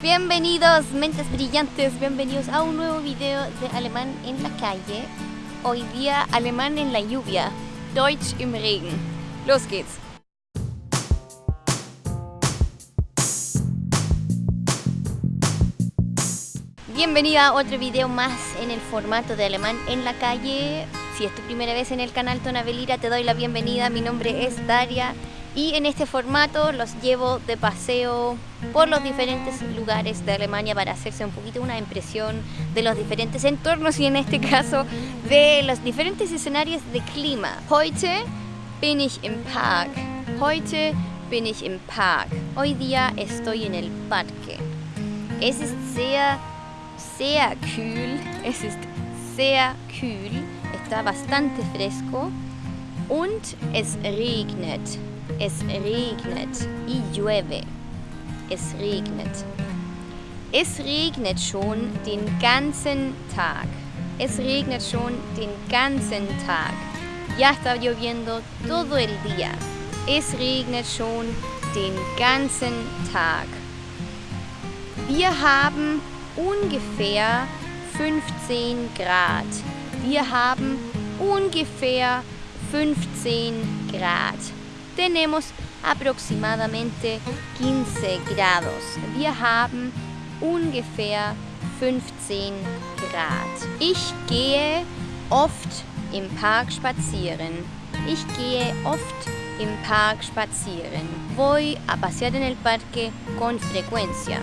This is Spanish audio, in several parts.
Bienvenidos, mentes brillantes, bienvenidos a un nuevo video de alemán en la calle. Hoy día alemán en la lluvia, Deutsch im Regen. Los geht's. Bienvenida a otro video más en el formato de alemán en la calle. Si es tu primera vez en el canal Tonavelira, te doy la bienvenida. Mi nombre es Daria y en este formato los llevo de paseo por los diferentes lugares de Alemania para hacerse un poquito una impresión de los diferentes entornos y en este caso de los diferentes escenarios de clima. Heute bin ich im Park. Heute bin ich im Park. Hoy día estoy en el parque. Es ist sehr, sehr kühl. Es ist sehr kühl. Está bastante fresco. Und es regnet. Es regnet y llueve. Es regnet. Es regnet schon den ganzen Tag. Es regnet schon den ganzen Tag. Ya está lloviendo todo el día. Es regnet schon den ganzen Tag. Wir haben ungefähr 15 Grad. Wir haben ungefähr 15 Grad. Tenemos aproximadamente 15 grados. Wir haben ungefähr 15 Grad. Ich gehe oft im Park spazieren. Ich gehe oft im Park spazieren. Voy a pasear en el parque con frecuencia.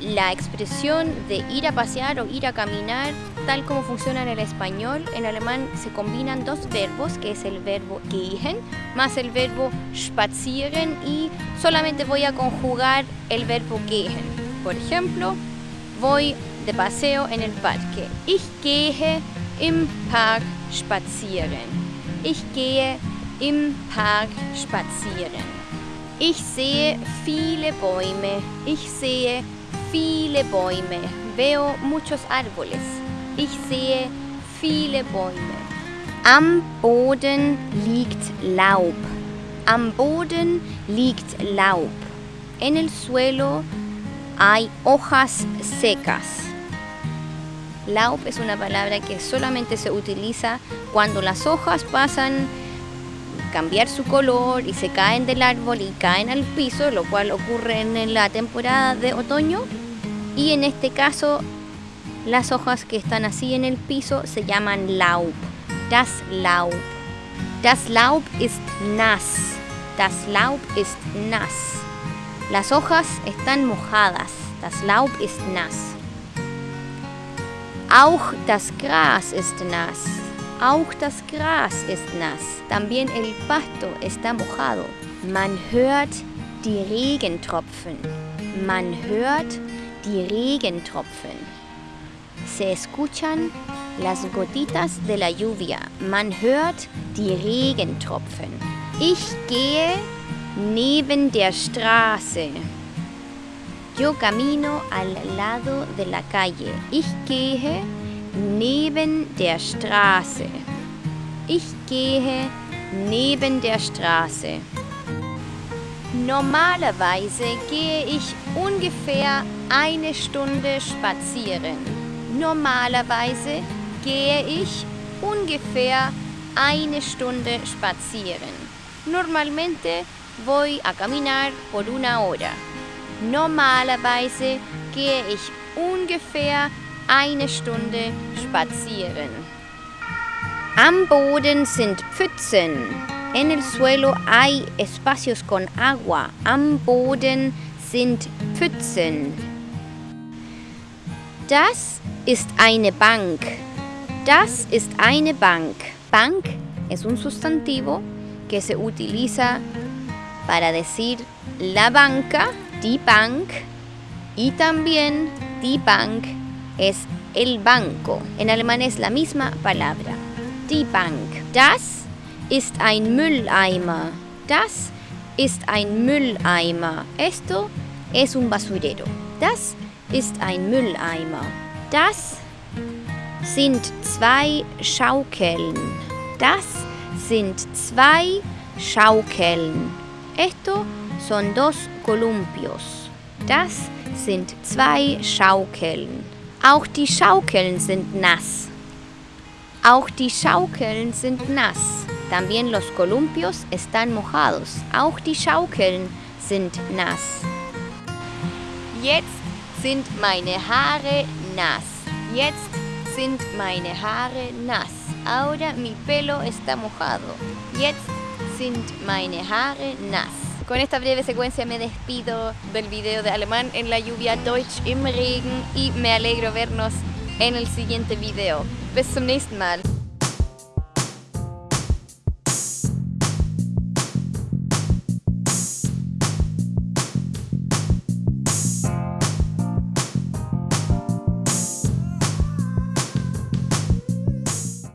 La expresión de ir a pasear o ir a caminar, tal como funciona en el español, en alemán se combinan dos verbos, que es el verbo gehen más el verbo spazieren y solamente voy a conjugar el verbo gehen. Por ejemplo, voy de paseo en el parque. Ich gehe im Park spazieren. Ich gehe im Park spazieren. Ich sehe viele Bäume. Ich sehe viele Bäume. Veo muchos árboles. Ich sehe viele Bäume. Am Boden liegt Laub. Am Boden liegt Laub. En el suelo hay hojas secas. Laub es una palabra que solamente se utiliza cuando las hojas pasan cambiar su color y se caen del árbol y caen al piso, lo cual ocurre en la temporada de otoño. Y en este caso, las hojas que están así en el piso se llaman Laub. Das Laub. Das Laub ist nass. Das Laub ist nass. Las hojas están mojadas. Das Laub ist nass. Auch das Gras ist nass. Auch das Gras ist nass. También el pasto está mojado. Man hört die Regentropfen. Man hört die Regentropfen. Se escuchan las gotitas de la lluvia. Man hört die Regentropfen. Ich gehe neben der Straße. Yo camino al lado de la calle. Ich gehe neben der Straße. Ich gehe neben der Straße. Normalerweise gehe ich ungefähr eine Stunde spazieren. Normalerweise gehe ich ungefähr eine Stunde spazieren. Normalmente voy a caminar por una hora. Normalerweise gehe ich ungefähr eine Stunde spazieren. Am Boden sind Pfützen. En el suelo hay espacios con agua. Am Boden sind Pfützen. Das ist eine Bank. Das ist eine Bank. Bank es un sustantivo que se utiliza para decir la banca, die Bank, y también die Bank es el banco. En alemán es la misma palabra. Die Bank. Das ist ein Mülleimer. Das ist ein Mülleimer. Esto es un basurero. Das ist ein Mülleimer. Das sind zwei Schaukeln. Das sind zwei Schaukeln. Esto son dos columpios. Das sind zwei Schaukeln. Auch die Schaukeln sind nass. Auch die Schaukeln sind nass. También los columpios están mojados. Auch die Schaukeln sind nass. Jetzt sind meine Haare nass. Jetzt sind meine Haare nass. Ahora mi pelo está mojado. Jetzt sind meine Haare nass. Con esta breve secuencia me despido del video de alemán en la lluvia Deutsch im Regen y me alegro vernos en el siguiente video. Bis zum nächsten Mal.